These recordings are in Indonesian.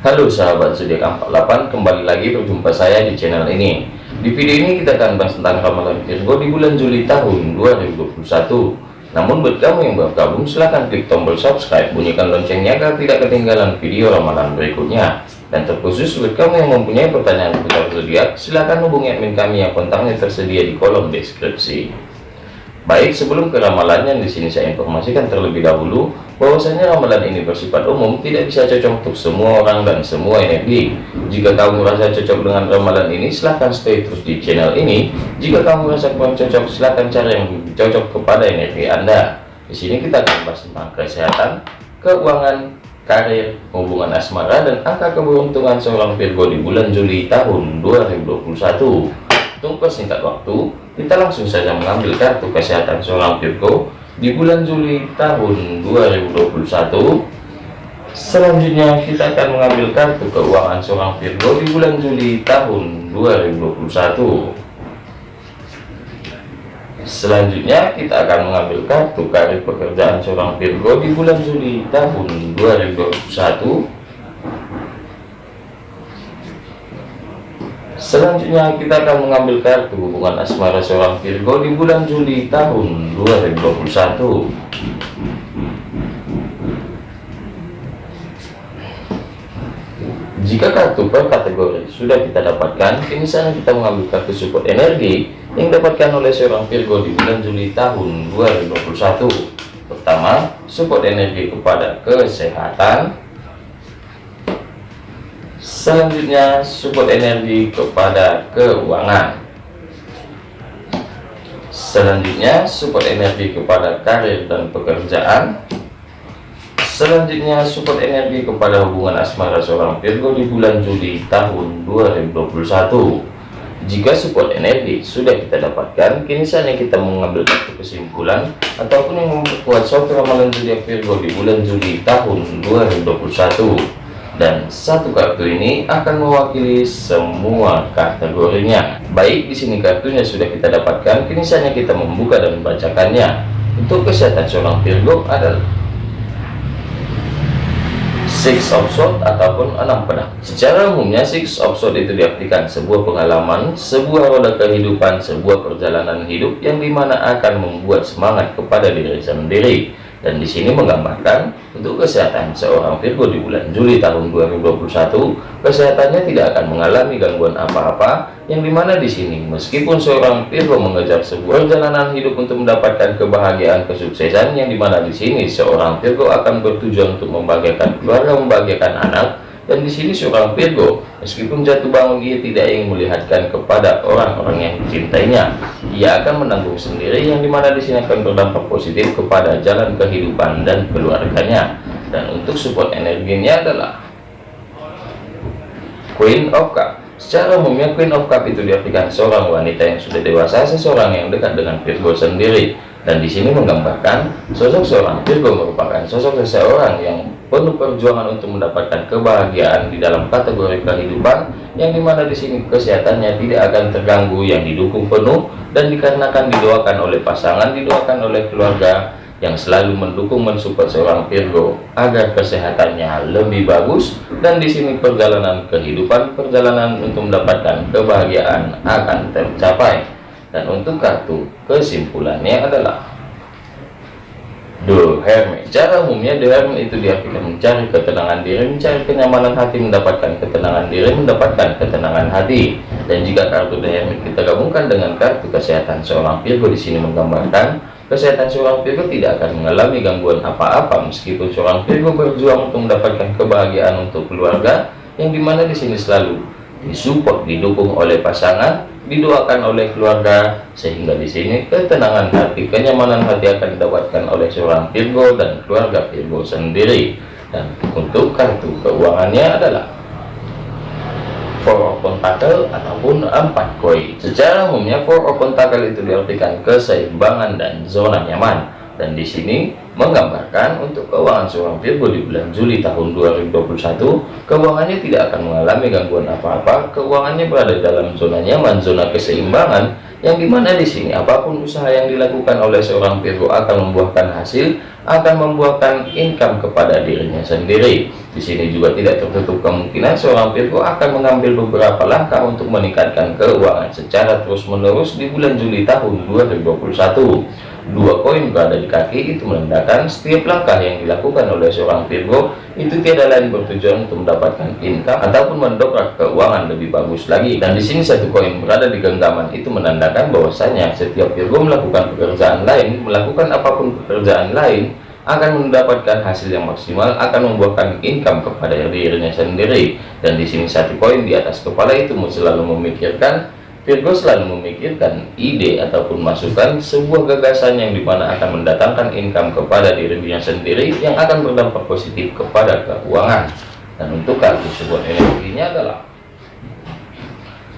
Halo sahabat zodiak 48 kembali lagi berjumpa saya di channel ini. Di video ini kita akan bahas tentang ramalan Virgo di bulan Juli tahun 2021 namun buat kamu yang baru gabung silahkan klik tombol subscribe bunyikan loncengnya agar tidak ketinggalan video ramalan berikutnya. Dan terkhusus buat kamu yang mempunyai pertanyaan seputar zodiak silahkan hubungi admin kami yang kontaknya tersedia di kolom deskripsi Baik, sebelum ke ramalannya di sini saya informasikan terlebih dahulu bahwasanya ramalan ini bersifat umum, tidak bisa cocok untuk semua orang dan semua energi. Jika kamu merasa cocok dengan ramalan ini, silahkan stay terus di channel ini. Jika kamu merasa kurang cocok, silahkan cari yang lebih cocok kepada energi Anda. Di sini kita akan bahas tentang kesehatan, keuangan, karir, hubungan asmara, dan angka keberuntungan seorang Virgo di bulan Juli tahun 2021. Untuk persingkat waktu, kita langsung saja mengambil kartu kesehatan seorang Virgo di bulan Juli tahun 2021. Selanjutnya kita akan mengambil kartu keuangan seorang Virgo di bulan Juli tahun 2021. Selanjutnya kita akan mengambil kartu karir pekerjaan seorang Virgo di bulan Juli tahun 2021 Selanjutnya kita akan mengambil kartu hubungan asmara seorang Virgo di bulan Juli tahun 2021. Jika kartu per kategori sudah kita dapatkan, kini sana kita mengambil kartu support energi yang didapatkan oleh seorang Virgo di bulan Juli tahun 2021. Pertama, support energi kepada kesehatan, selanjutnya support energi kepada keuangan. Selanjutnya support energi kepada karir dan pekerjaan. Selanjutnya support energi kepada hubungan asmara seorang Virgo di bulan Juli tahun 2021 jika support energi sudah kita dapatkan kini saatnya kita mengambil satu kesimpulan ataupun yang memperkuat suatu ramalan zodiak Virgo di bulan Juli tahun 2021 dan satu kartu ini akan mewakili semua kategorinya. Baik, di sini kartunya sudah kita dapatkan, kini saatnya kita membuka dan membacakannya. Untuk kesehatan seorang Virgo adalah Six of Swords ataupun enam pedang. Secara umumnya Six of Swords itu diartikan sebuah pengalaman, sebuah roda kehidupan, sebuah perjalanan hidup yang di mana akan membuat semangat kepada diri sendiri dan di sini menggambarkan untuk kesehatan seorang Virgo di bulan Juli tahun 2021 kesehatannya tidak akan mengalami gangguan apa-apa yang di mana di sini meskipun seorang Virgo mengejar sebuah perjalanan hidup untuk mendapatkan kebahagiaan kesuksesan yang di mana di sini seorang Virgo akan bertujuan untuk membahagiakan keluarga membahagiakan anak dan di sini seorang Virgo meskipun jatuh bangun ia tidak ingin melihatkan kepada orang-orang yang dicintainya ia akan menanggung sendiri yang di mana di sini akan berdampak positif kepada jalan kehidupan dan keluarganya. Dan untuk support energinya adalah Queen of Cup. Secara umumnya Queen of Cup itu diartikan seorang wanita yang sudah dewasa seseorang yang dekat dengan Virgo sendiri. Dan di sini menggambarkan sosok seorang Virgo merupakan sosok seseorang yang penuh perjuangan untuk mendapatkan kebahagiaan di dalam kategori kehidupan yang di mana di sini kesehatannya tidak akan terganggu yang didukung penuh dan dikarenakan didoakan oleh pasangan didoakan oleh keluarga yang selalu mendukung mensupport seorang Virgo agar kesehatannya lebih bagus. Dan di sini perjalanan kehidupan perjalanan untuk mendapatkan kebahagiaan akan tercapai. Dan untuk kartu kesimpulannya adalah Hermit Cara umumnya Hermit itu diartikan mencari ketenangan diri, mencari kenyamanan hati, mendapatkan ketenangan diri, mendapatkan ketenangan hati. Dan jika kartu Hermit kita gabungkan dengan kartu kesehatan seorang Virgo di sini menggambarkan kesehatan seorang Virgo tidak akan mengalami gangguan apa-apa meskipun seorang Virgo berjuang untuk mendapatkan kebahagiaan untuk keluarga yang di mana di sini selalu disupport, didukung oleh pasangan didoakan oleh keluarga sehingga di sini ketenangan hati kenyamanan hati akan didapatkan oleh seorang Virgo dan keluarga Virgo sendiri. Dan untuk kartu keuangannya adalah Four of Pentacle ataupun empat koi secara umumnya Four of Pentacle itu diartikan keseimbangan dan zona nyaman. Dan di sini menggambarkan untuk keuangan seorang Virgo di bulan Juli tahun 2021 keuangannya tidak akan mengalami gangguan apa-apa. Keuangannya berada dalam zona nyaman zona keseimbangan yang di mana di sini apa pun usaha yang dilakukan oleh seorang Virgo akan membuahkan hasil akan membuahkan income kepada dirinya sendiri. Di sini juga tidak tertutup kemungkinan seorang Virgo akan mengambil beberapa langkah untuk meningkatkan keuangan secara terus-menerus di bulan Juli tahun 2021 dua koin berada di kaki itu menandakan setiap langkah yang dilakukan oleh seorang Virgo itu tiada lain bertujuan untuk mendapatkan income ataupun mendongkrak keuangan lebih bagus lagi. Dan di sini satu koin berada di genggaman itu menandakan bahwasanya setiap Virgo melakukan pekerjaan lain melakukan apa pun pekerjaan lain akan mendapatkan hasil yang maksimal akan membuahkan income kepada dirinya sendiri. Dan di sini satu koin di atas kepala itu selalu memikirkan Virgo selalu memikirkan ide ataupun masukan sebuah gagasan yang di mana akan mendatangkan income kepada dirinya sendiri yang akan berdampak positif kepada keuangan. Dan untuk kartu support energinya adalah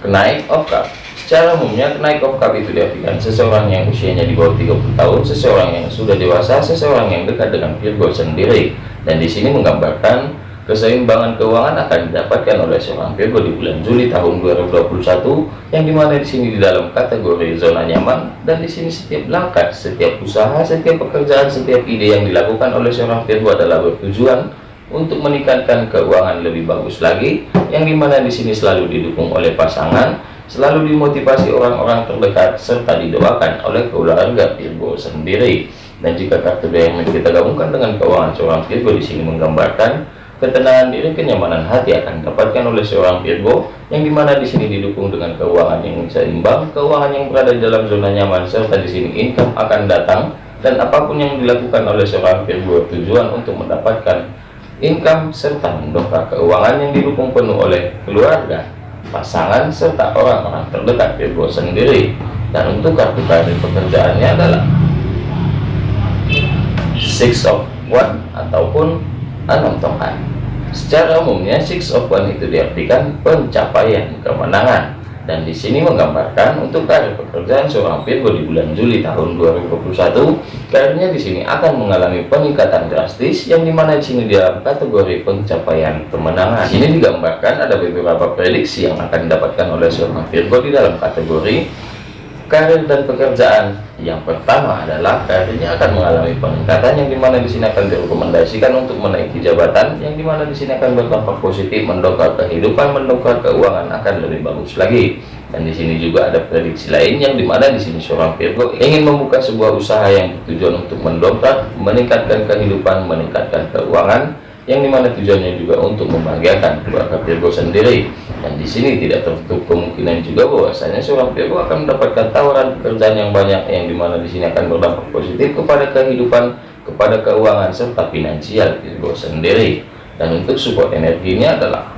kenaik of cup. Secara umumnya kenaik of cup itu diartikan seseorang yang usianya di bawah 30 tahun seseorang yang sudah dewasa seseorang yang dekat dengan Virgo sendiri. Dan di sini menggambarkan Keseimbangan keuangan akan didapatkan oleh seorang Virgo di bulan Juli tahun 2021 yang di mana di sini di dalam kategori zona nyaman dan di sini setiap langkah, setiap usaha, setiap pekerjaan, setiap ide yang dilakukan oleh seorang Virgo adalah bertujuan untuk meningkatkan keuangan lebih bagus lagi yang di mana di sini selalu didukung oleh pasangan selalu dimotivasi orang-orang terdekat serta didoakan oleh keluarga Virgo sendiri. Dan jika kartu yang kita gabungkan dengan keuangan seorang Virgo di sini menggambarkan Ketenangan diri, kenyamanan hati akan didapatkan oleh seorang Virgo yang di mana di sini didukung dengan keuangan yang seimbang, keuangan yang berada dalam zona nyaman serta di sini income akan datang dan apa pun yang dilakukan oleh seorang Virgo tujuan untuk mendapatkan income serta mendongkrak keuangan yang didukung penuh oleh keluarga, pasangan serta orang-orang terdekat Virgo sendiri. Dan untuk kartu karir pekerjaannya adalah Six of One ataupun enam tongkat Secara umumnya Six of One itu diartikan pencapaian kemenangan dan di sini menggambarkan untuk karir pekerjaan seorang Virgo di bulan Juli tahun 2021 karirnya di sini akan mengalami peningkatan drastis yang di mana di sini dalam kategori pencapaian kemenangan. Di sini digambarkan ada beberapa prediksi yang akan didapatkan oleh seorang Virgo di dalam kategori karir dan pekerjaan. Yang pertama adalah karirnya akan mengalami peningkatan yang di mana di sini akan direkomendasikan untuk menaiki jabatan yang di mana di sini akan berdampak positif mendongkrak kehidupan mendongkrak keuangan akan lebih bagus lagi. Dan di sini juga ada prediksi lain yang di mana di sini seorang Virgo ingin membuka sebuah usaha yang bertujuan untuk mendongkrak meningkatkan kehidupan meningkatkan keuangan yang di mana tujuannya juga untuk membahagiakan keluarga Virgo sendiri. Dan di sini tidak tertutup kemungkinan juga bahwasanya seorang Virgo akan mendapatkan tawaran pekerjaan yang banyak yang di mana di sini akan berdampak positif kepada kehidupan kepada keuangan serta finansial Virgo sendiri. Dan untuk support energinya adalah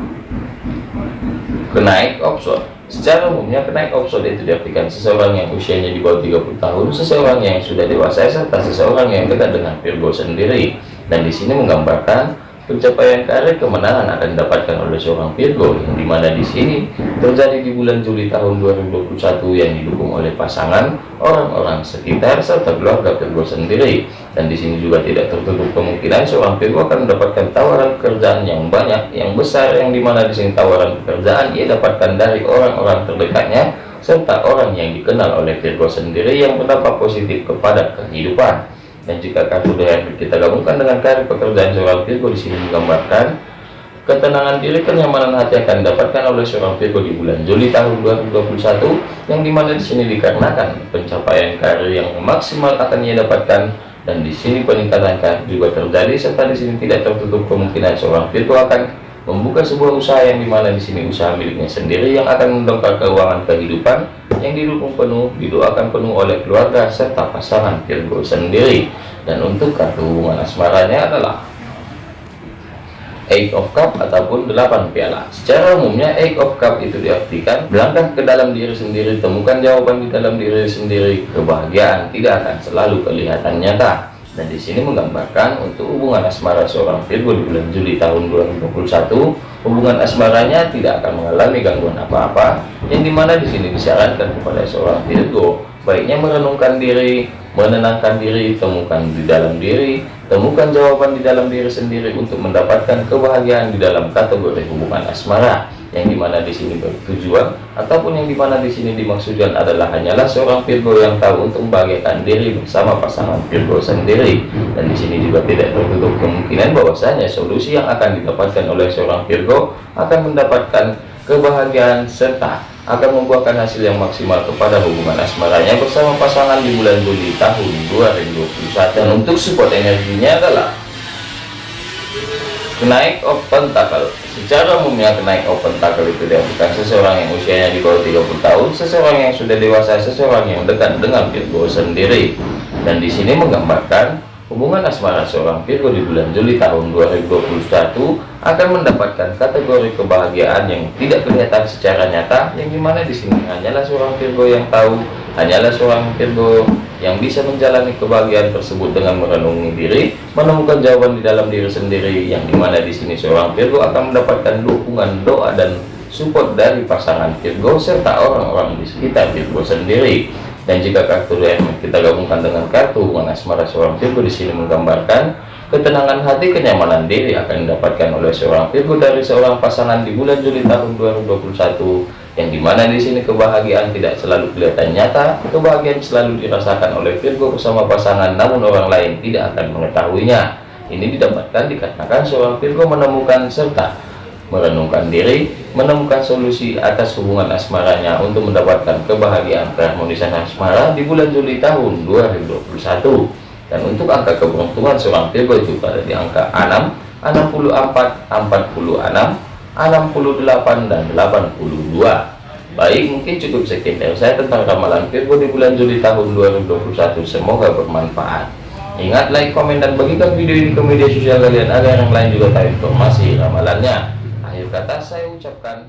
kenaik option secara umumnya kenaik option itu diartikan seseorang yang usianya di bawah 30 tahun seseorang yang sudah dewasa serta seseorang yang dekat dengan Virgo sendiri. Dan di sini menggambarkan Pencapaian karir kemenangan akan didapatkan oleh seorang Virgo yang di mana di sini terjadi di bulan Juli tahun 2021 yang didukung oleh pasangan, orang-orang sekitar serta keluarga Virgo sendiri. Dan di sini juga tidak tertutup kemungkinan seorang Virgo akan mendapatkan tawaran pekerjaan yang banyak, yang besar, yang di mana di sini tawaran pekerjaan ia dapatkan dari orang-orang terdekatnya serta orang yang dikenal oleh Virgo sendiri yang berdampak positif kepada kehidupan dan jika kartu yang kita gabungkan dengan karir pekerjaan seorang Virgo di sini menggambarkan ketenangan diri kenyamanan hati akan didapatkan oleh seorang Virgo di bulan Juli tahun 2021 yang di mana di sini dikarenakan pencapaian karir yang maksimal akan ia dapatkan dan di sini peningkatan karir juga terjadi serta di sini tidak tertutup kemungkinan seorang Virgo akan membuka sebuah usaha yang di mana di sini usaha miliknya sendiri yang akan mendongkrak keuangan kehidupan yang didukung penuh didoakan penuh oleh keluarga serta pasangan Virgo sendiri. Dan untuk kartu hubungan asmaranya adalah Eight of Cup ataupun delapan piala. Secara umumnya Eight of Cup itu diartikan melangkah ke dalam diri sendiri temukan jawaban di dalam diri sendiri. Kebahagiaan tidak akan selalu kelihatan nyata dan di sini menggambarkan untuk hubungan asmara seorang Virgo di bulan Juli tahun 2021 hubungan asmaranya tidak akan mengalami gangguan apa-apa yang di mana di sini disarankan kepada seorang Virgo baiknya merenungkan diri menenangkan diri temukan di dalam diri temukan jawaban di dalam diri sendiri untuk mendapatkan kebahagiaan di dalam kategori hubungan asmara yang di mana di sini bertujuan ataupun yang di mana di sini dimaksudkan adalah hanyalah seorang Virgo yang tahu untuk membahagiakan diri bersama pasangan Virgo sendiri. Dan di sini juga tidak tertutup kemungkinan bahwasanya solusi yang akan didapatkan oleh seorang Virgo akan mendapatkan kebahagiaan serta akan membuahkan hasil yang maksimal kepada hubungan asmaranya bersama pasangan di bulan Juli tahun 2021 dan untuk support energinya adalah kenaik open tackle secara umumnya kenaik open tackle itu bukan seseorang yang usianya di bawah 30 tahun seseorang yang sudah dewasa seseorang yang dekat dengan Virgo sendiri. Dan di sini menggambarkan hubungan asmara seorang Virgo di bulan Juli tahun 2021 akan mendapatkan kategori kebahagiaan yang tidak kelihatan secara nyata yang di mana di sini hanyalah seorang Virgo yang tahu hanyalah seorang Virgo yang bisa menjalani kebahagiaan tersebut dengan merenungi diri, menemukan jawaban di dalam diri sendiri, yang di mana di sini seorang Virgo akan mendapatkan dukungan doa dan support dari pasangan Virgo serta orang-orang di sekitar Virgo sendiri. Dan jika kartu yang kita gabungkan dengan kartu hubungan asmara seorang Virgo di sini menggambarkan ketenangan hati, kenyamanan diri akan didapatkan oleh seorang Virgo dari seorang pasangan di bulan Juli tahun 2021 yang di mana di sini kebahagiaan tidak selalu kelihatan nyata kebahagiaan selalu dirasakan oleh Virgo bersama pasangan namun orang lain tidak akan mengetahuinya. Ini didapatkan dikatakan seorang Virgo menemukan serta merenungkan diri menemukan solusi atas hubungan asmaranya untuk mendapatkan kebahagiaan keharmonisan asmara di bulan Juli tahun 2021 dan untuk angka keberuntungan seorang Virgo itu pada di angka 6 64 46 68 dan 82 baik mungkin cukup sekian dari saya tentang ramalan Virgo di bulan Juli tahun 2021 semoga bermanfaat. Ingat like komen dan bagikan video ini ke media sosial kalian agar yang lain juga tahu informasi ramalannya. Akhir kata saya ucapkan